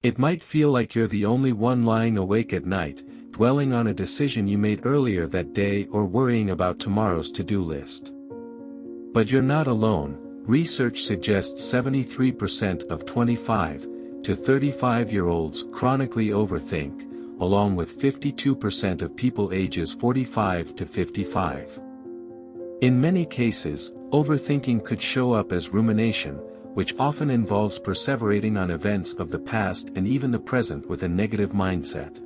It might feel like you're the only one lying awake at night, dwelling on a decision you made earlier that day or worrying about tomorrow's to-do list. But you're not alone, research suggests 73% of 25 to 35-year-olds chronically overthink, along with 52% of people ages 45 to 55. In many cases, overthinking could show up as rumination, which often involves perseverating on events of the past and even the present with a negative mindset.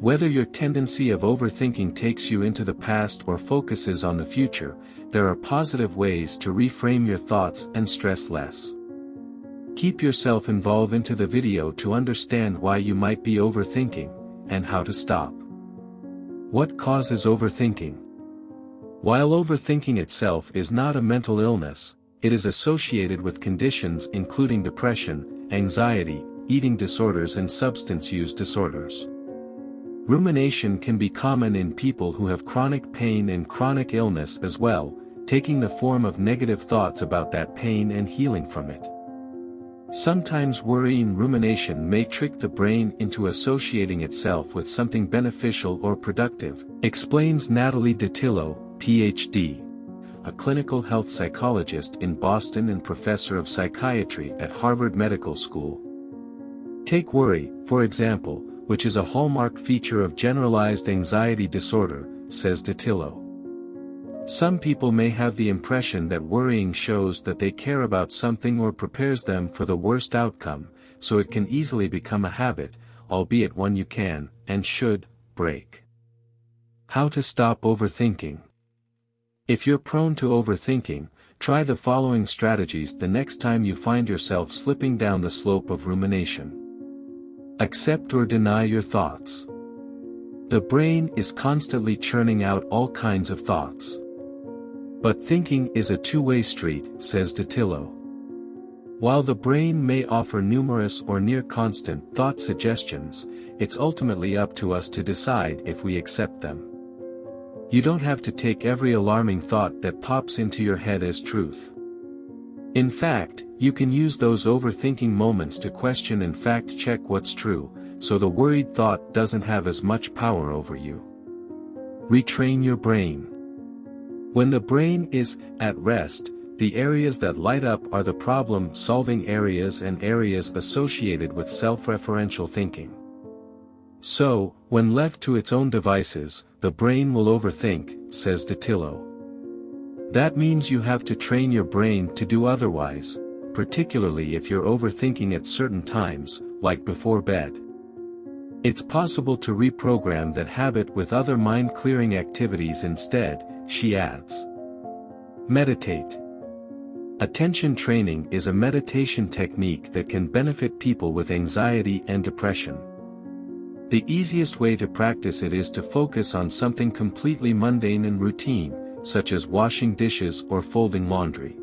Whether your tendency of overthinking takes you into the past or focuses on the future, there are positive ways to reframe your thoughts and stress less. Keep yourself involved into the video to understand why you might be overthinking, and how to stop. What causes overthinking? While overthinking itself is not a mental illness, it is associated with conditions including depression, anxiety, eating disorders and substance use disorders. Rumination can be common in people who have chronic pain and chronic illness as well, taking the form of negative thoughts about that pain and healing from it. Sometimes worrying rumination may trick the brain into associating itself with something beneficial or productive, explains Natalie Dattilo, Ph.D., a clinical health psychologist in Boston and professor of psychiatry at Harvard Medical School. Take worry, for example, which is a hallmark feature of generalized anxiety disorder, says Dattilo. Some people may have the impression that worrying shows that they care about something or prepares them for the worst outcome, so it can easily become a habit, albeit one you can, and should, break. How to stop overthinking. If you're prone to overthinking, try the following strategies the next time you find yourself slipping down the slope of rumination. Accept or deny your thoughts. The brain is constantly churning out all kinds of thoughts. But thinking is a two-way street, says Dattilo. While the brain may offer numerous or near-constant thought suggestions, it's ultimately up to us to decide if we accept them. You don't have to take every alarming thought that pops into your head as truth. In fact, you can use those overthinking moments to question and fact-check what's true, so the worried thought doesn't have as much power over you. Retrain your brain. When the brain is at rest, the areas that light up are the problem-solving areas and areas associated with self-referential thinking. So, when left to its own devices, the brain will overthink, says Dattilo. That means you have to train your brain to do otherwise, particularly if you're overthinking at certain times, like before bed. It's possible to reprogram that habit with other mind-clearing activities instead, she adds. Meditate. Attention training is a meditation technique that can benefit people with anxiety and depression. The easiest way to practice it is to focus on something completely mundane and routine, such as washing dishes or folding laundry.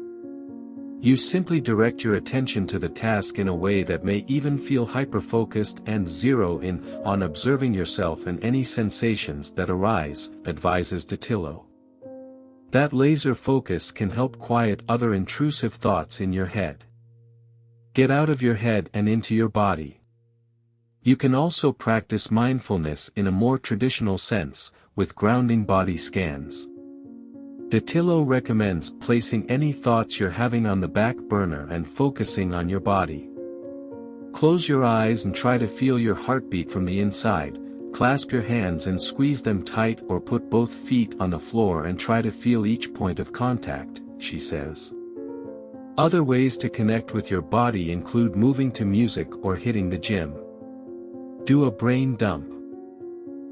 You simply direct your attention to the task in a way that may even feel hyper-focused and zero in on observing yourself and any sensations that arise, advises Dattilo. That laser focus can help quiet other intrusive thoughts in your head. Get out of your head and into your body. You can also practice mindfulness in a more traditional sense, with grounding body scans. Dattilo recommends placing any thoughts you're having on the back burner and focusing on your body. Close your eyes and try to feel your heartbeat from the inside, Clasp your hands and squeeze them tight or put both feet on the floor and try to feel each point of contact, she says. Other ways to connect with your body include moving to music or hitting the gym. Do a brain dump.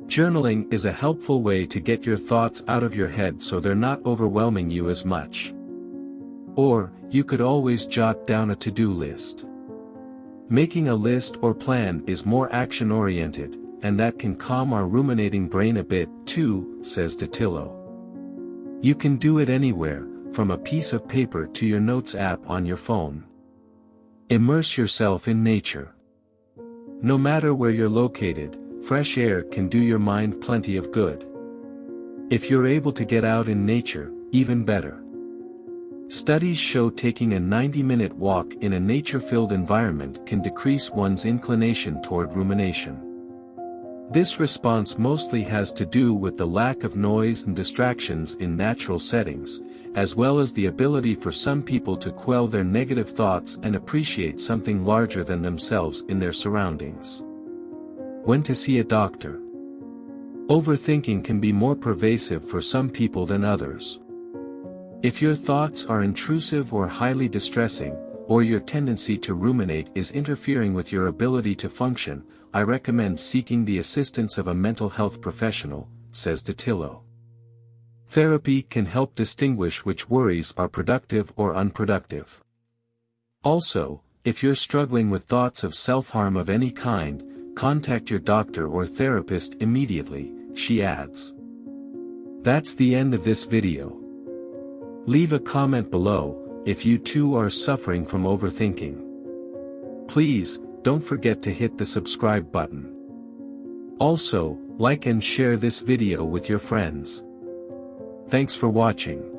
Journaling is a helpful way to get your thoughts out of your head so they're not overwhelming you as much. Or, you could always jot down a to-do list. Making a list or plan is more action-oriented, and that can calm our ruminating brain a bit, too, says Dattilo. You can do it anywhere, from a piece of paper to your notes app on your phone. Immerse yourself in nature. No matter where you're located, fresh air can do your mind plenty of good. If you're able to get out in nature, even better. Studies show taking a 90-minute walk in a nature-filled environment can decrease one's inclination toward rumination. This response mostly has to do with the lack of noise and distractions in natural settings, as well as the ability for some people to quell their negative thoughts and appreciate something larger than themselves in their surroundings. When to see a doctor. Overthinking can be more pervasive for some people than others. If your thoughts are intrusive or highly distressing, or your tendency to ruminate is interfering with your ability to function, I recommend seeking the assistance of a mental health professional, says Dattilo. Therapy can help distinguish which worries are productive or unproductive. Also, if you're struggling with thoughts of self-harm of any kind, contact your doctor or therapist immediately, she adds. That's the end of this video. Leave a comment below, if you too are suffering from overthinking. Please, don't forget to hit the subscribe button. Also, like and share this video with your friends. Thanks for watching.